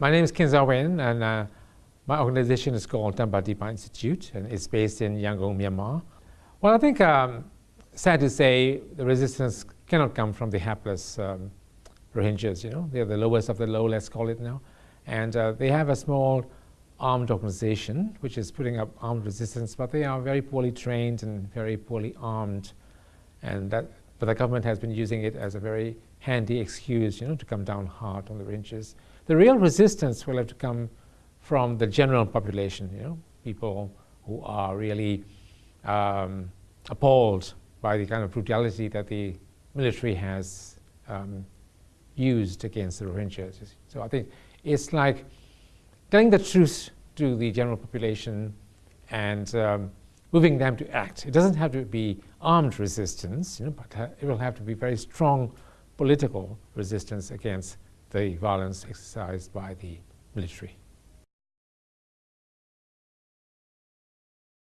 my name is Kin Zaw Win, and uh, my organization is called Tampadipa Institute, and it's based in Yangon, Myanmar. Well, I think, um, sad to say, the resistance cannot come from the hapless um, Rohingyas, you know. They're the lowest of the low, let's call it now. And uh, they have a small armed organization, which is putting up armed resistance, but they are very poorly trained and very poorly armed. And that, but the government has been using it as a very handy excuse, you know, to come down hard on the Rohingyas. The real resistance will have to come from the general population, you know, people who are really um, appalled by the kind of brutality that the military has um, used against the Rohingyas. So I think it's like telling the truth to the general population and um, moving them to act. It doesn't have to be armed resistance, you know, but it will have to be very strong political resistance against the violence exercised by the military.